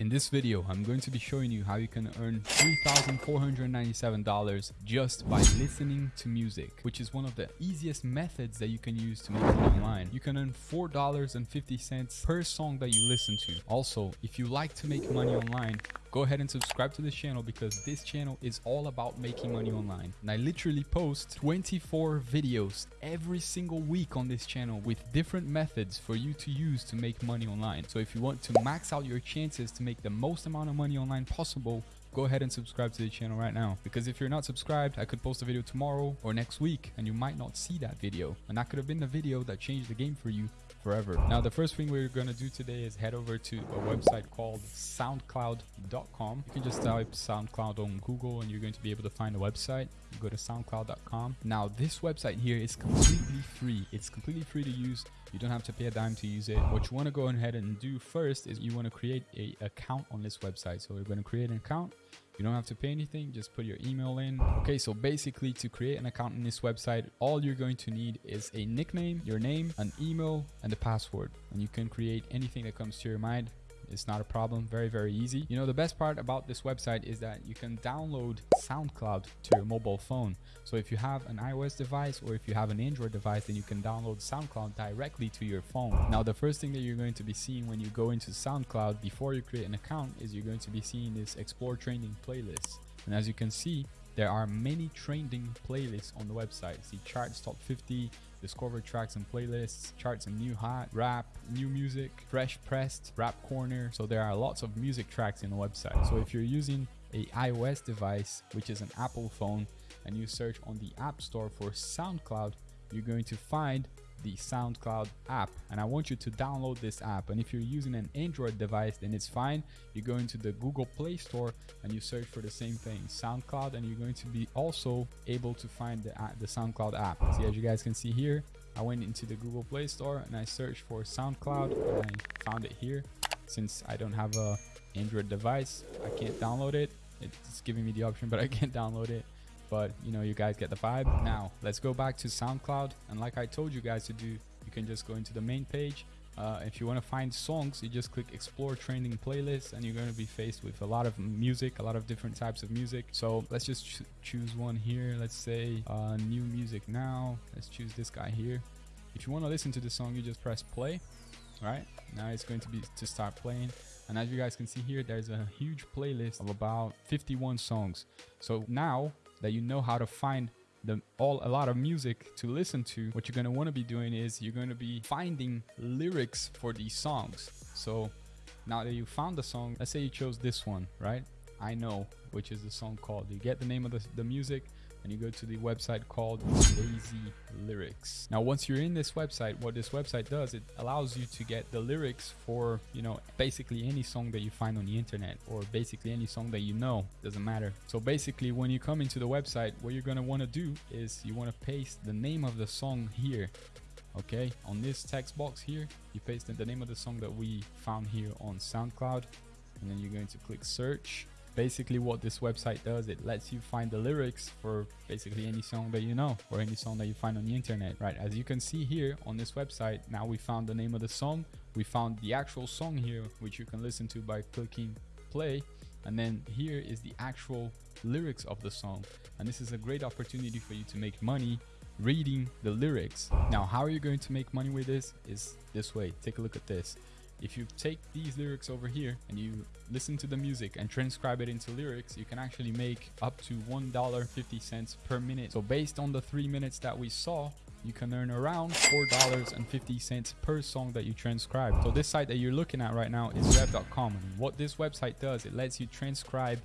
In this video, I'm going to be showing you how you can earn $3,497 just by listening to music, which is one of the easiest methods that you can use to make money online. You can earn $4.50 per song that you listen to. Also, if you like to make money online, go ahead and subscribe to this channel because this channel is all about making money online. And I literally post 24 videos every single week on this channel with different methods for you to use to make money online. So if you want to max out your chances to make the most amount of money online possible, go ahead and subscribe to the channel right now. Because if you're not subscribed i could post a video tomorrow or next week and you might not see that video. And that could have been the video that changed the game for you forever. Now the first thing we're going to do today is head over to a website called soundcloud.com you can just type soundcloud on google and you're going to be able to find a website. You go to soundcloud.com now this website here is completely free. It's completely free to use you don't have to pay a dime to use it what you want to go ahead and do first is you want to create a account on this website so we're going to create an account you don't have to pay anything, just put your email in. Okay, so basically to create an account in this website, all you're going to need is a nickname, your name, an email, and a password. And you can create anything that comes to your mind. It's not a problem. Very, very easy. You know, the best part about this website is that you can download SoundCloud to your mobile phone. So if you have an iOS device or if you have an Android device, then you can download SoundCloud directly to your phone. Now, the first thing that you're going to be seeing when you go into SoundCloud before you create an account is you're going to be seeing this Explore Training playlist. And as you can see, there are many trending playlists on the website. See charts top 50, discover tracks and playlists, charts and new hot, rap, new music, fresh pressed, rap corner. So there are lots of music tracks in the website. So if you're using a iOS device, which is an Apple phone, and you search on the App Store for SoundCloud, you're going to find the SoundCloud app and I want you to download this app. And if you're using an Android device then it's fine. You go into the Google Play Store and you search for the same thing SoundCloud and you're going to be also able to find the, the SoundCloud app. See as you guys can see here I went into the Google Play Store and I searched for SoundCloud and I found it here. Since I don't have a Android device I can't download it. It's giving me the option but I can't download it but you know you guys get the vibe. Now let's go back to soundcloud. And like i told you guys to do you can just go into the main page. Uh, if you want to find songs you just click explore trending playlists and you're going to be faced with a lot of music a lot of different types of music. So let's just ch choose one here. Let's say uh, new music now. Let's choose this guy here. If you want to listen to the song you just press play right? Now it's going to be to start playing. And as you guys can see here there's a huge playlist of about 51 songs. So now that you know how to find the all a lot of music to listen to what you're going to want to be doing is you're going to be finding lyrics for these songs. So now that you found the song let's say you chose this one right? I know which is the song called you get the name of the, the music and you go to the website called Lazy Lyrics. Now, once you're in this website, what this website does, it allows you to get the lyrics for, you know, basically any song that you find on the internet or basically any song that you know, doesn't matter. So basically, when you come into the website, what you're going to want to do is you want to paste the name of the song here okay on this text box here you paste in the name of the song that we found here on soundcloud and then you're going to click search basically what this website does. It lets you find the lyrics for basically any song that you know or any song that you find on the internet right? As you can see here on this website now we found the name of the song. We found the actual song here which you can listen to by clicking play. And then here is the actual lyrics of the song. And this is a great opportunity for you to make money reading the lyrics. Now how are you going to make money with this? Is this way. Take a look at this if you take these lyrics over here and you listen to the music and transcribe it into lyrics, you can actually make up to $1.50 per minute. So based on the three minutes that we saw, you can earn around $4.50 per song that you transcribe. So this site that you're looking at right now is rev.com. And what this website does, it lets you transcribe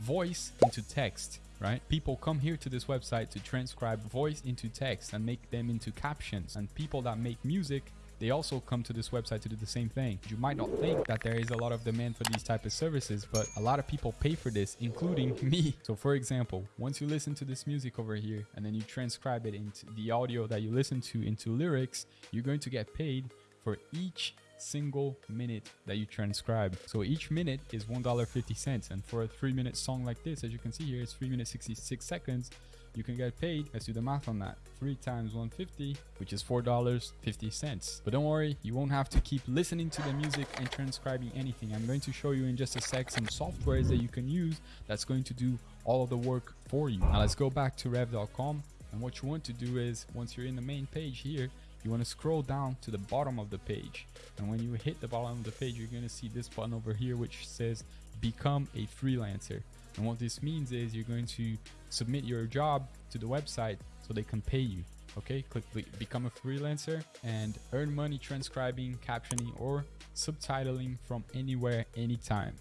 voice into text right? People come here to this website to transcribe voice into text and make them into captions. And people that make music they also come to this website to do the same thing. You might not think that there is a lot of demand for these type of services, but a lot of people pay for this, including me. So for example, once you listen to this music over here and then you transcribe it into the audio that you listen to into lyrics, you're going to get paid for each single minute that you transcribe. So each minute is $1.50. And for a three minute song like this, as you can see here, it's three minutes 66 seconds. You can get paid. Let's do the math on that. Three times 150, which is $4.50. But don't worry, you won't have to keep listening to the music and transcribing anything. I'm going to show you in just a sec some softwares that you can use that's going to do all of the work for you. Now let's go back to rev.com. And what you want to do is once you're in the main page here, you want to scroll down to the bottom of the page and when you hit the bottom of the page you're going to see this button over here which says become a freelancer and what this means is you're going to submit your job to the website so they can pay you okay click become a freelancer and earn money transcribing captioning or subtitling from anywhere anytime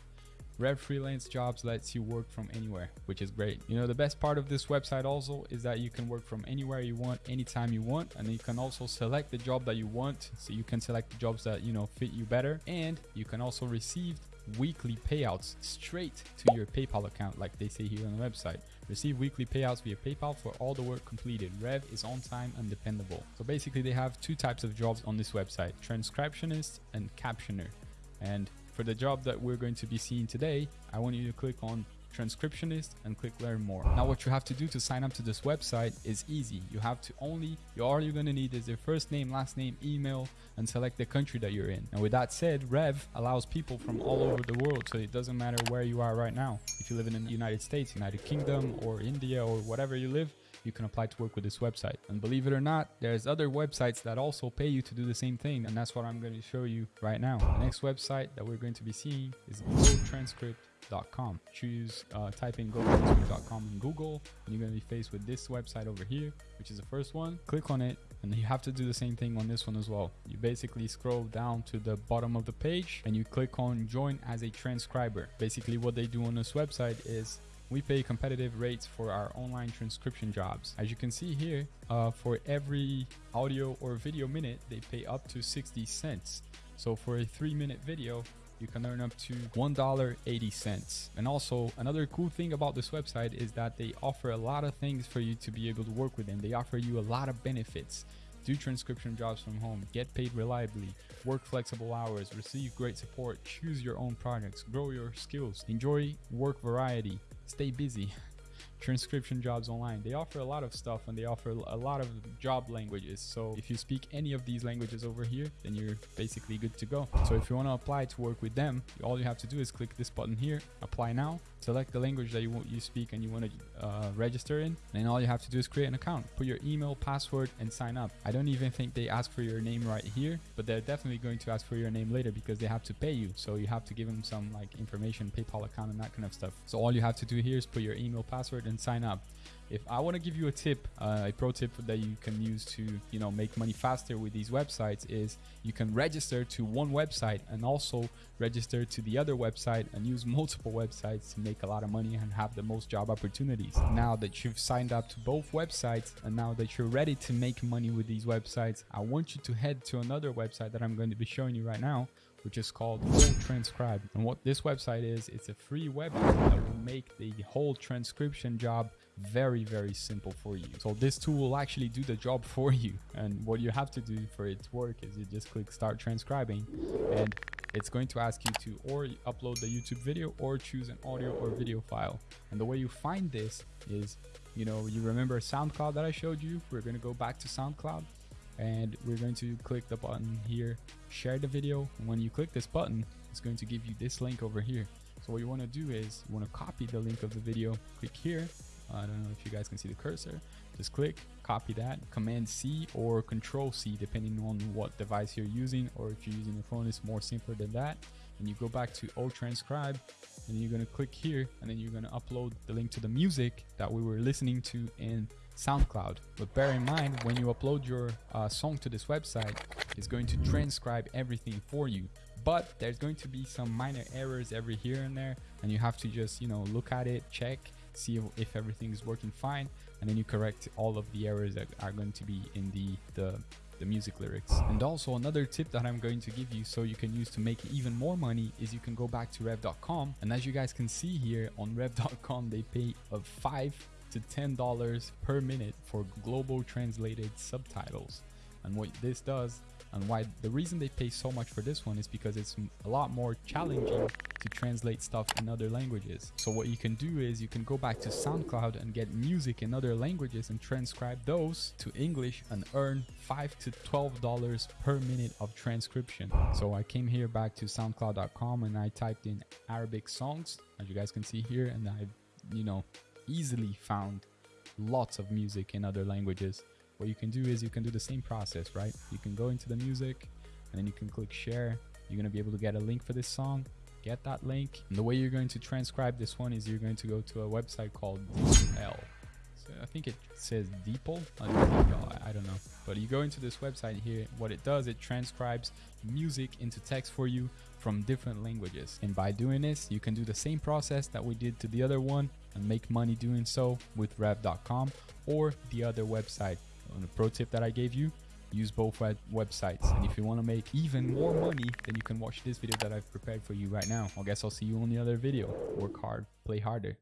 Rev Freelance Jobs lets you work from anywhere, which is great. You know, the best part of this website also is that you can work from anywhere you want, anytime you want, and you can also select the job that you want. So you can select the jobs that, you know, fit you better. And you can also receive weekly payouts straight to your PayPal account, like they say here on the website. Receive weekly payouts via PayPal for all the work completed. Rev is on time and dependable. So basically, they have two types of jobs on this website transcriptionist and captioner. And for the job that we're going to be seeing today, I want you to click on transcriptionist and click learn more. Now what you have to do to sign up to this website is easy. You have to only, you all you're going to need is your first name, last name, email, and select the country that you're in. And with that said, Rev allows people from all over the world. So it doesn't matter where you are right now. If you live in the United States, United Kingdom, or India, or whatever you live, you can apply to work with this website. And believe it or not, there's other websites that also pay you to do the same thing. And that's what I'm going to show you right now. The next website that we're going to be seeing is GoTranscript.com. Choose, uh, type in GoTranscript.com in Google, and you're going to be faced with this website over here, which is the first one. Click on it, and you have to do the same thing on this one as well. You basically scroll down to the bottom of the page and you click on join as a transcriber. Basically what they do on this website is we pay competitive rates for our online transcription jobs. As you can see here, uh, for every audio or video minute, they pay up to 60 cents. So for a three minute video, you can earn up to $1.80. And also another cool thing about this website is that they offer a lot of things for you to be able to work with them. They offer you a lot of benefits do transcription jobs from home, get paid reliably, work flexible hours, receive great support, choose your own projects, grow your skills, enjoy work variety, stay busy transcription jobs online. They offer a lot of stuff and they offer a lot of job languages. So if you speak any of these languages over here, then you're basically good to go. So if you want to apply to work with them, all you have to do is click this button here, apply now, select the language that you want you speak and you want to uh, register in. And all you have to do is create an account, put your email, password, and sign up. I don't even think they ask for your name right here, but they're definitely going to ask for your name later because they have to pay you. So you have to give them some like information, PayPal account, and that kind of stuff. So all you have to do here is put your email, password, and and sign up. If I want to give you a tip, uh, a pro tip that you can use to, you know, make money faster with these websites is you can register to one website and also register to the other website and use multiple websites to make a lot of money and have the most job opportunities. Now that you've signed up to both websites and now that you're ready to make money with these websites, I want you to head to another website that I'm going to be showing you right now, which is called oTranscribe. And what this website is, it's a free web that will make the whole transcription job very, very simple for you. So this tool will actually do the job for you. And what you have to do for it to work is you just click start transcribing and it's going to ask you to or upload the YouTube video or choose an audio or video file. And the way you find this is, you know, you remember SoundCloud that I showed you? We're going to go back to SoundCloud and we're going to click the button here. Share the video. And when you click this button it's going to give you this link over here. So what you want to do is you want to copy the link of the video. Click here. I don't know if you guys can see the cursor. Just click copy that. Command C or control C depending on what device you're using or if you're using a phone it's more simpler than that. And you go back to oTranscribe and you're going to click here and then you're going to upload the link to the music that we were listening to in SoundCloud. But bear in mind, when you upload your uh, song to this website, it's going to transcribe everything for you. But there's going to be some minor errors every here and there, and you have to just, you know, look at it, check, see if, everything is working fine, and then you correct all of the errors that are going to be in the, the the music lyrics. And also another tip that I'm going to give you so you can use to make even more money is you can go back to rev.com and as you guys can see here on rev.com they pay a 5 to $10 per minute for global translated subtitles. And what this does and why the reason they pay so much for this one is because it's a lot more challenging to translate stuff in other languages. So what you can do is you can go back to SoundCloud and get music in other languages and transcribe those to English and earn 5 to 12 dollars per minute of transcription. So I came here back to soundcloud.com and I typed in Arabic songs as you guys can see here and I you know easily found lots of music in other languages what you can do is you can do the same process, right? You can go into the music and then you can click share. You're going to be able to get a link for this song. Get that link. And the way you're going to transcribe this one is you're going to go to a website called DeepL. I think it says DeepL. Uh, I don't know. But you go into this website here. What it does, it transcribes music into text for you from different languages. And by doing this, you can do the same process that we did to the other one and make money doing so with rev.com or the other website on a pro tip that I gave you, use both web websites. And if you want to make even more money, then you can watch this video that I've prepared for you right now. I guess I'll see you on the other video. Work hard, play harder.